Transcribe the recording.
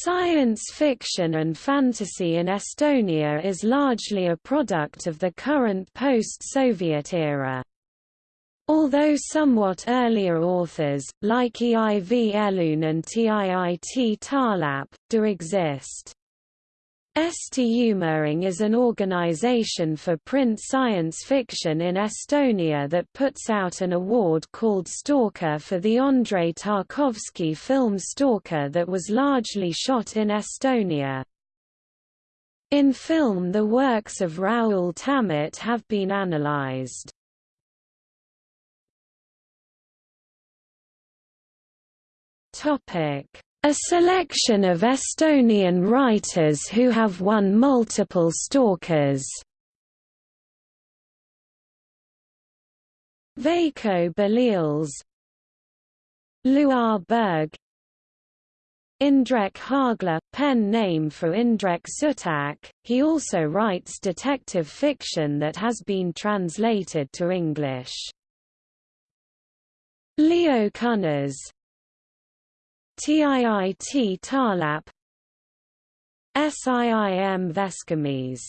Science fiction and fantasy in Estonia is largely a product of the current post-Soviet era. Although somewhat earlier authors, like Eiv Elun and Tiit Tarlap, do exist. Eesti Ulmeühing is an organization for print science fiction in Estonia that puts out an award called Stalker for the Andrei Tarkovsky film Stalker that was largely shot in Estonia. In film the works of Raoul Tammet have been analyzed. A selection of Estonian writers who have won multiple Stalkers. Veiko Belials Luar Berg Indrek Hargla, pen name for Indrek Sutak, he also writes detective fiction that has been translated to English. Leo Kunnas TIIT Tarlap SIIM Veskimees